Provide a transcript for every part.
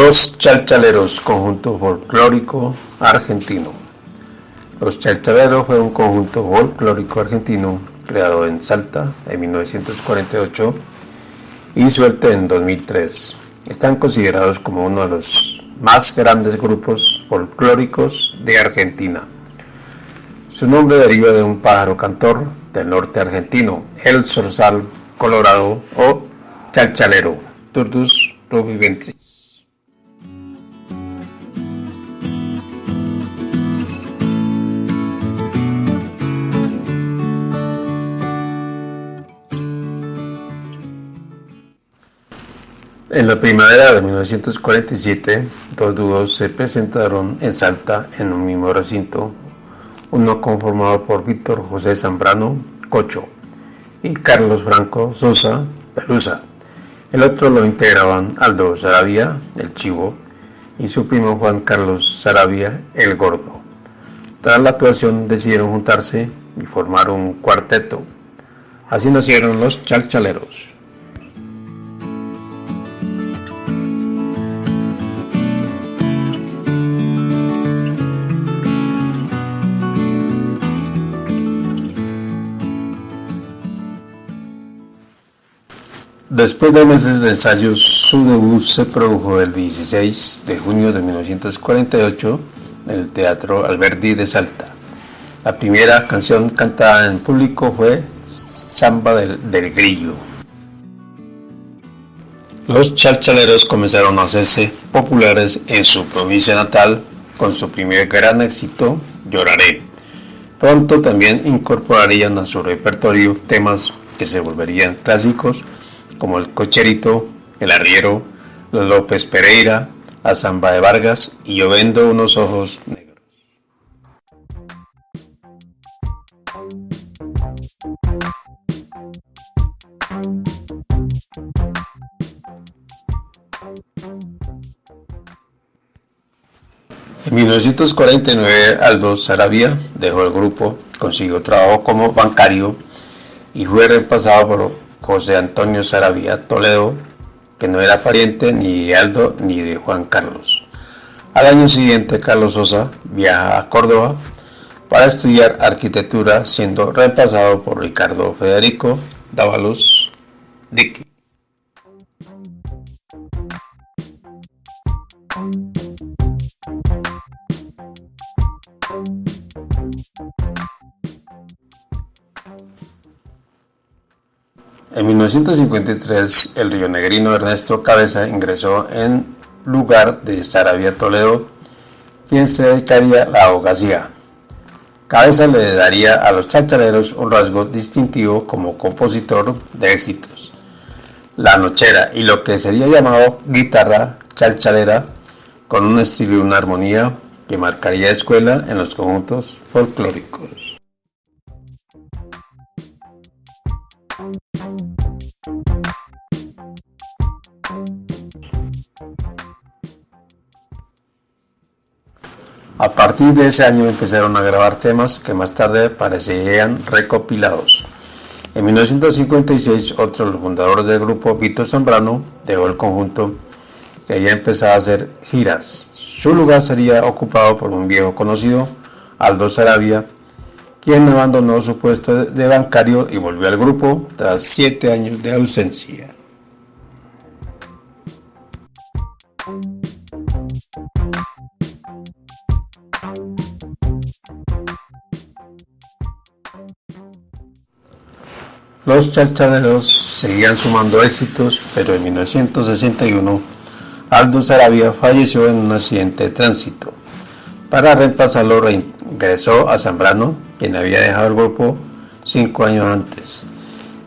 Los Chalchaleros, conjunto folclórico argentino. Los Chalchaleros fue un conjunto folclórico argentino creado en Salta en 1948 y suelto en 2003. Están considerados como uno de los más grandes grupos folclóricos de Argentina. Su nombre deriva de un pájaro cantor del norte argentino, el zorzal colorado o chalchalero, Turdus rubiventris. En la primavera de 1947, dos dúos se presentaron en Salta en un mismo recinto, uno conformado por Víctor José Zambrano, Cocho, y Carlos Franco Sosa, Pelusa. El otro lo integraban Aldo Sarabia, el Chivo, y su primo Juan Carlos Sarabia, el Gordo. Tras la actuación decidieron juntarse y formar un cuarteto. Así nacieron los Chalchaleros. Después de meses de ensayos, su debut se produjo el 16 de junio de 1948 en el Teatro Alberdi de Salta. La primera canción cantada en público fue Samba del, del Grillo. Los chalchaleros comenzaron a hacerse populares en su provincia natal con su primer gran éxito, Lloraré. Pronto también incorporarían a su repertorio temas que se volverían clásicos como el Cocherito, el Arriero, López Pereira, la Zamba de Vargas y Yo vendo unos ojos negros. En 1949 Aldo Sarabia dejó el grupo, consiguió trabajo como bancario y fue reemplazado por José Antonio Sarabia Toledo, que no era pariente ni de Aldo ni de Juan Carlos. Al año siguiente, Carlos Sosa viaja a Córdoba para estudiar arquitectura, siendo reemplazado por Ricardo Federico Dávalos Dicky. En 1953, el rionegrino Ernesto Cabeza ingresó en lugar de Sarabia Toledo, quien se dedicaría a la abogacía. Cabeza le daría a los chachaleros un rasgo distintivo como compositor de éxitos, la nochera y lo que sería llamado guitarra chalchalera, con un estilo y una armonía que marcaría escuela en los conjuntos folclóricos. A partir de ese año empezaron a grabar temas que más tarde parecerían recopilados. En 1956, otro de los fundadores del grupo, Víctor Zambrano, dejó el conjunto que ya empezaba a hacer giras. Su lugar sería ocupado por un viejo conocido, Aldo Sarabia, quien abandonó su puesto de bancario y volvió al grupo tras siete años de ausencia. Los chalchaleros seguían sumando éxitos, pero en 1961 Aldo Sarabia falleció en un accidente de tránsito. Para reemplazarlo reingresó a Zambrano, quien había dejado el grupo cinco años antes.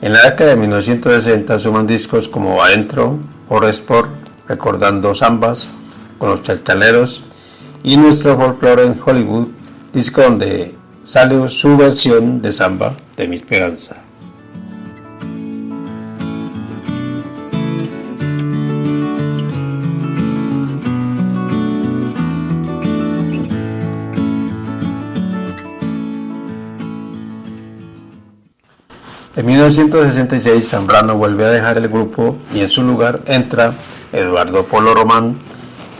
En la década de 1960 suman discos como Adentro, por Sport, recordando zambas con los chalchaleros y Nuestro Folklore en Hollywood, disco donde sale su versión de samba de mi esperanza. En 1966 Zambrano vuelve a dejar el grupo y en su lugar entra Eduardo Polo Román,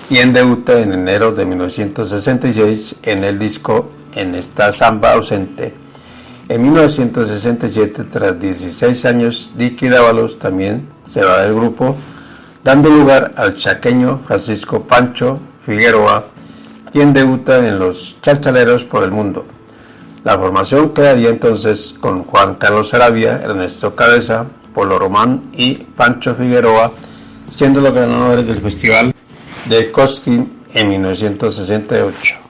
quien debuta en enero de 1966 en el disco En esta samba ausente. En 1967, tras 16 años, Dicky Dávalos también se va del grupo, dando lugar al chaqueño Francisco Pancho Figueroa, quien debuta en los Chalchaleros por el mundo. La formación quedaría entonces con Juan Carlos Arabia, Ernesto Cabeza, Polo Román y Pancho Figueroa, siendo los ganadores del festival de Cosquín en 1968.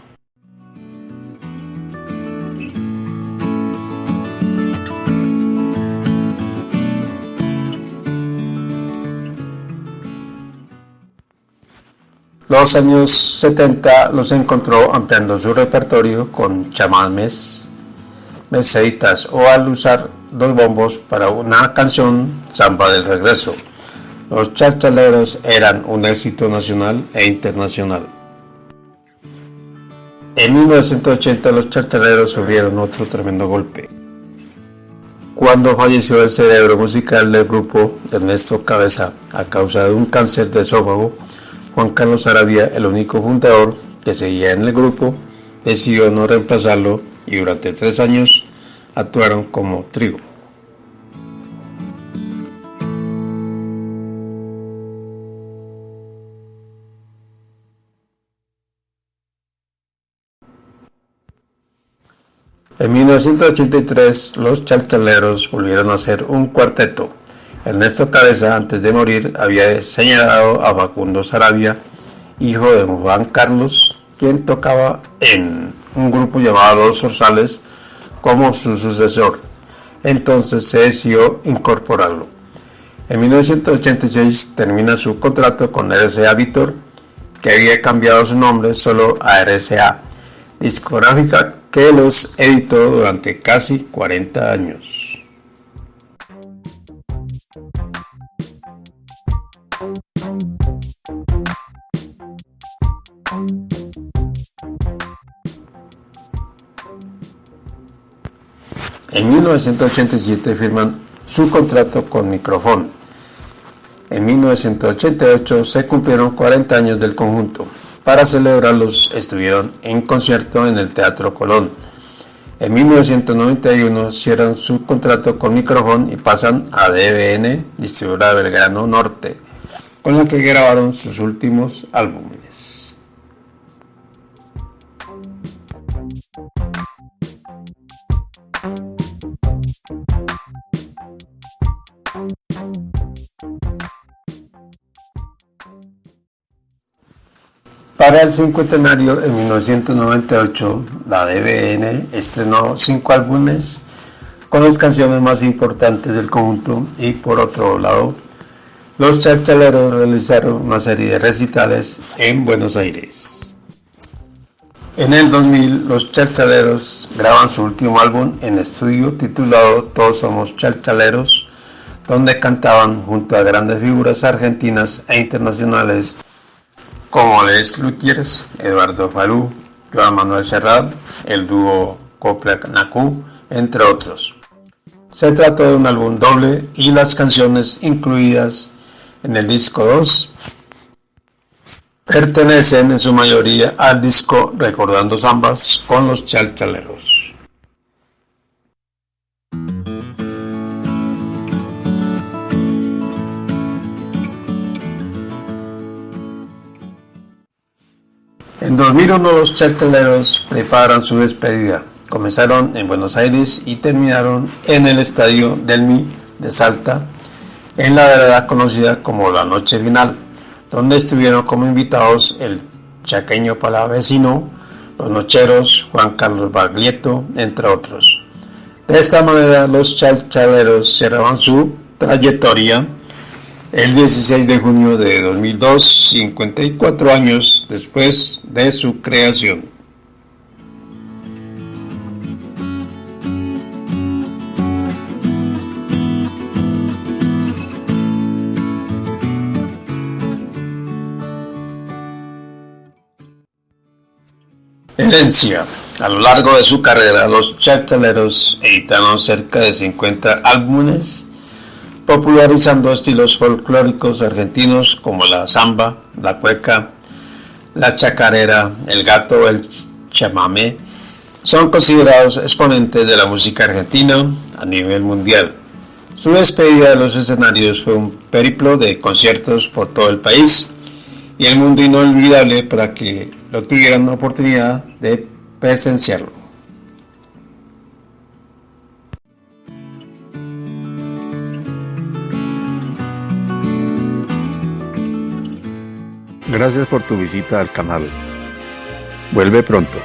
Los años 70 los encontró ampliando su repertorio con chamames, meseitas o al usar dos bombos para una canción Samba del Regreso. Los charchaleros eran un éxito nacional e internacional. En 1980 los charchaleros sufrieron otro tremendo golpe. Cuando falleció el cerebro musical del grupo Ernesto Cabeza a causa de un cáncer de esófago, Juan Carlos Arabia, el único fundador que seguía en el grupo, decidió no reemplazarlo y durante tres años actuaron como trigo. En 1983 los chalchaleros volvieron a ser un cuarteto. Ernesto Cabeza antes de morir había señalado a Facundo Sarabia, hijo de Juan Carlos, quien tocaba en un grupo llamado Los Zorzales como su sucesor. Entonces se decidió incorporarlo. En 1986 termina su contrato con RCA Víctor, que había cambiado su nombre solo a RCA, discográfica que los editó durante casi 40 años. En 1987 firman su contrato con Microfón. En 1988 se cumplieron 40 años del conjunto. Para celebrarlos estuvieron en concierto en el Teatro Colón. En 1991 cierran su contrato con Microfón y pasan a DBN, distribuidora Belgrano Norte, con la que grabaron sus últimos álbumes. Para el cincuentenario en 1998, la DBN estrenó cinco álbumes con las canciones más importantes del conjunto y por otro lado, los charchaleros realizaron una serie de recitales en Buenos Aires. En el 2000, los charchaleros graban su último álbum en estudio titulado Todos somos charchaleros, donde cantaban junto a grandes figuras argentinas e internacionales como Les Luthiers, Eduardo Falú, Joan Manuel Serrat, el dúo Copla Naku, entre otros. Se trata de un álbum doble y las canciones incluidas en el disco 2 pertenecen en su mayoría al disco Recordando Zambas con los Chalchaleros. En 2001 los charcaleros preparan su despedida. Comenzaron en Buenos Aires y terminaron en el estadio Delmi de Salta, en la verdad conocida como la Noche Final, donde estuvieron como invitados el chaqueño palavecino, los nocheros, Juan Carlos Baglietto, entre otros. De esta manera los chalchaleros cerraban su trayectoria el 16 de junio de 2002, 54 años después de su creación. Herencia. A lo largo de su carrera, los chartaleros editaron cerca de 50 álbumes popularizando estilos folclóricos argentinos como la samba, la cueca, la chacarera, el gato, el chamamé, son considerados exponentes de la música argentina a nivel mundial. Su despedida de los escenarios fue un periplo de conciertos por todo el país y el mundo inolvidable para que lo tuvieran la oportunidad de presenciarlo. Gracias por tu visita al canal. Vuelve pronto.